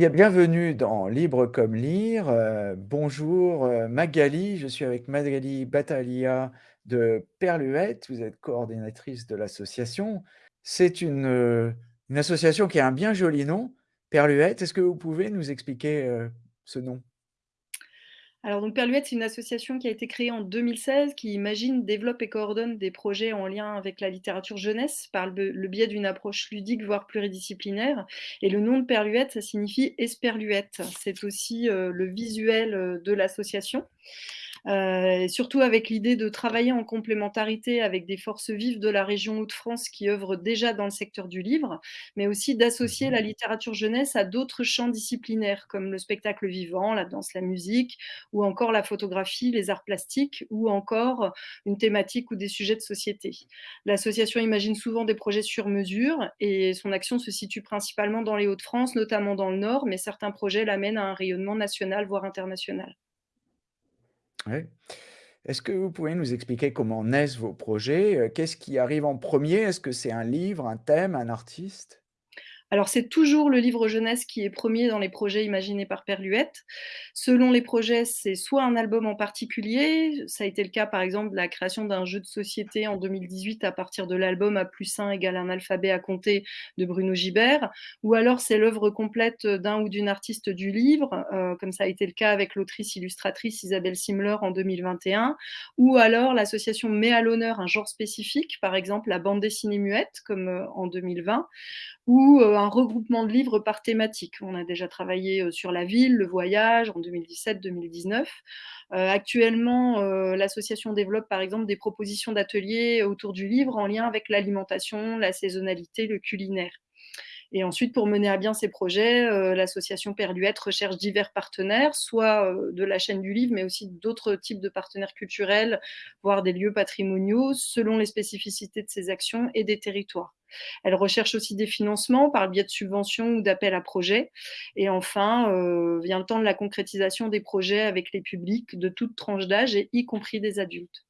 Bien, bienvenue dans Libre comme lire. Heu, bonjour, heu, Magali. Je suis avec Magali Battaglia de Perluette. Vous êtes coordinatrice de l'association. C'est une, heu, une association qui a un bien joli nom, Perluette. Est-ce que vous pouvez nous expliquer, ce nom? Alors donc Perluette, c'est une association qui a été créée en 2016, qui imagine, développe et coordonne des projets en lien avec la littérature jeunesse par le, biais d'une approche ludique, voire pluridisciplinaire. Et le nom de Perluette, ça signifie esperluette. C'est aussi euh, le visuel euh, de l'association. Euh, surtout avec l'idée de travailler en complémentarité avec des forces vives de la région Hauts-de-France qui œuvrent déjà dans le secteur du livre, mais aussi d'associer Mmh la littérature jeunesse à d'autres champs disciplinaires comme le spectacle vivant, la danse, la musique, ou encore la photographie, les arts plastiques, ou encore une thématique ou des sujets de société. L'association imagine souvent des projets sur mesure et son action se situe principalement dans les Hauts-de-France, notamment dans le Nord, mais certains projets l'amènent à un rayonnement national, voire international. Est-ce que vous pouvez nous expliquer comment naissent vos projets? Heu, qu'est-ce qui arrive en premier? Est-ce que c'est un livre, un thème, un artiste? Alors, c'est toujours le livre jeunesse qui est premier dans les projets imaginés par Perluette. Selon les projets, c'est soit un album en particulier, ça a été le cas par exemple de la création d'un jeu de société en 2018 à partir de l'album A plus 1 égale un alphabet à compter de Bruno Gibert, ou alors c'est l'œuvre complète d'un ou d'une artiste du livre, euh, comme ça a été le cas avec l'autrice illustratrice Isabelle Simler en 2021, ou alors l'association met à l'honneur un genre spécifique, par exemple la bande dessinée muette, comme euh, en 2020, ou euh, un regroupement de livres par thématique. On a déjà travaillé euh, sur la ville, le voyage en 2017-2019. Euh, actuellement, euh, l'association développe par exemple des propositions d'ateliers autour du livre en lien avec l'alimentation, la saisonnalité, le culinaire. Et ensuite, pour mener à bien ces projets, euh, l'association Perluette recherche divers partenaires, soit euh, de la chaîne du livre, mais aussi d'autres types de partenaires culturels, voire des lieux patrimoniaux, selon les spécificités de ces actions et des territoires. Elle recherche aussi des financements par le biais de subventions ou d'appels à projets. Et enfin, euh, vient le temps de la concrétisation des projets avec les publics de toute tranche d'âge, et y compris des adultes.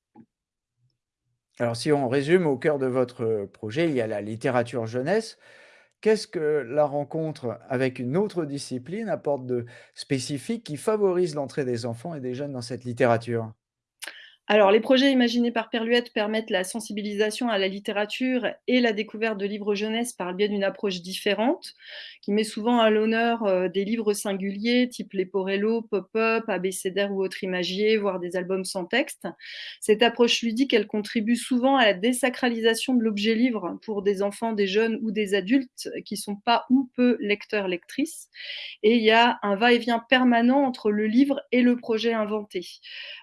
Alors si on résume, au cœur de votre projet, il y a la littérature jeunesse. Qu'est-ce que la rencontre avec une autre discipline apporte de spécifique qui favorise l'entrée des enfants et des jeunes dans cette littérature? Alors, les projets imaginés par Perluette permettent la sensibilisation à la littérature et la découverte de livres jeunesse par le biais d'une approche différente, qui met souvent à l'honneur euh, des livres singuliers, type Leporello, Pop-up, Abécédaire ou autre imagier, voire des albums sans texte. Cette approche ludique, elle contribue souvent à la désacralisation de l'objet livre pour des enfants, des jeunes ou des adultes qui sont pas ou peu lecteurs-lectrices. Et il y a un va-et-vient permanent entre le livre et le projet inventé,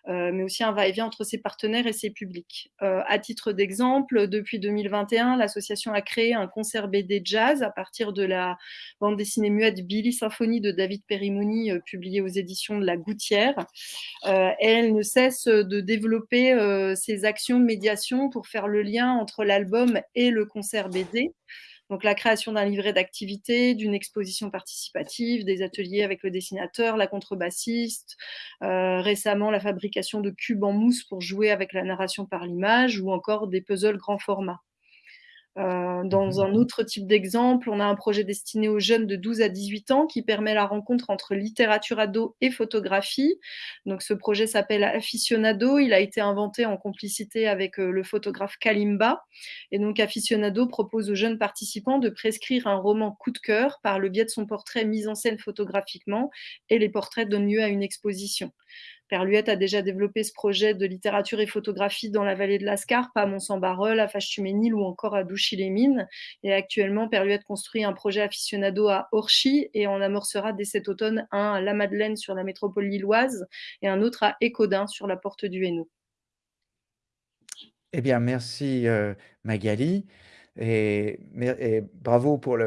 euh, mais aussi un va-et-vient entre ses partenaires et ses publics. Euh, à titre d'exemple, depuis 2021, l'association a créé un concert BD jazz à partir de la bande dessinée muette Billy Symphonie de David Perimoni, euh, publiée aux éditions de La Gouttière. Euh, elle ne cesse de développer euh, ses actions de médiation pour faire le lien entre l'album et le concert BD. Donc la création d'un livret d'activité, d'une exposition participative, des ateliers avec le dessinateur, la contrebassiste, euh, récemment la fabrication de cubes en mousse pour jouer avec la narration par l'image ou encore des puzzles grand format. Euh, dans Mmh un autre type d'exemple, on a un projet destiné aux jeunes de 12 à 18 ans qui permet la rencontre entre littérature ado et photographie. Donc ce projet s'appelle Aficionado. Il a été inventé en complicité avec euh, le photographe Kalimba. Et donc Aficionado propose aux jeunes participants de prescrire un roman coup de cœur par le biais de son portrait mis en scène photographiquement et les portraits donnent lieu à une exposition. Perluette a déjà développé ce projet de littérature et photographie dans la vallée de la Scarpe, à Mont-Saint-Barreul, à Fâche-Tuménil ou encore à Douchy-les-Mines. Et actuellement, Perluette construit un projet aficionado à Orchy et en amorcera dès cet automne un à La Madeleine sur la métropole lilloise et un autre à Écaudin sur la porte du Hainaut. Eh bien merci, heu, Magali et bravo pour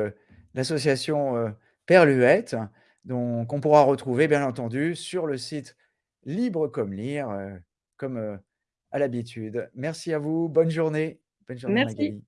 l'association, heu, Perluette, donc on pourra retrouver bien entendu sur le site Libre comme lire, heu, comme, heu, à l'habitude. Merci à vous, bonne journée. Bonne journée Merci. Magali.